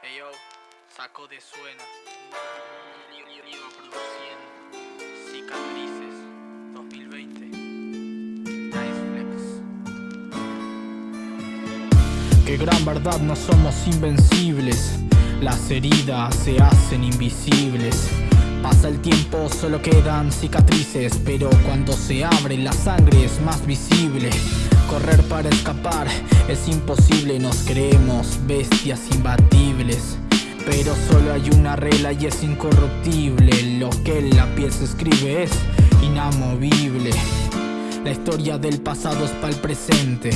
Hey yo, saco de suena. Lío produciendo. Cicatrices 2020. Nice. Qué gran verdad, no somos invencibles. Las heridas se hacen invisibles. Pasa el tiempo, solo quedan cicatrices, pero cuando se abre la sangre es más visible. Correr para escapar es imposible, nos creemos bestias imbatibles. Pero solo hay una regla y es incorruptible. Lo que en la pieza escribe es inamovible. La historia del pasado es para el presente.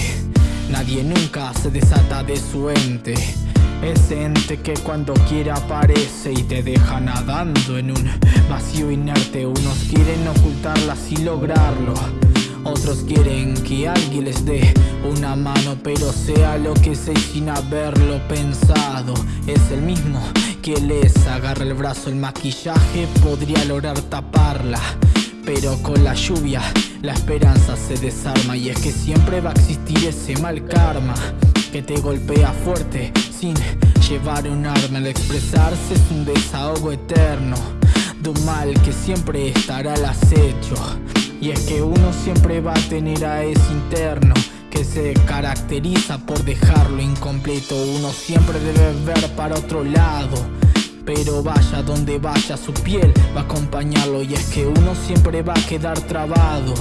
Nadie nunca se desata de su ente. Ese ente que cuando quiera aparece y te deja nadando en un vacío inerte. Unos quieren ocultarla sin lograrlo. Otros quieren que alguien les dé una mano, pero sea lo que sea sin haberlo pensado. Es el mismo que les agarra el brazo, el maquillaje podría lograr taparla. Pero con la lluvia la esperanza se desarma y es que siempre va a existir ese mal karma que te golpea fuerte sin llevar un arma. Al expresarse es un desahogo eterno de un mal que siempre estará al acecho. Y es que uno siempre va a tener a ese interno que se caracteriza por dejarlo incompleto. Uno siempre debe ver para otro lado. Pero vaya donde vaya su piel va a acompañarlo y es que uno siempre va a quedar trabado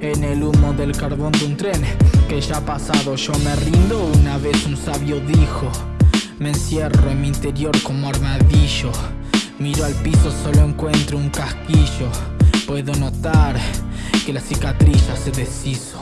en el humo del carbón de un tren que ya ha pasado. Yo me rindo, una vez un sabio dijo, me encierro en mi interior como armadillo. Miro al piso, solo encuentro un casquillo. Puedo notar que la cicatriz ya se deshizo.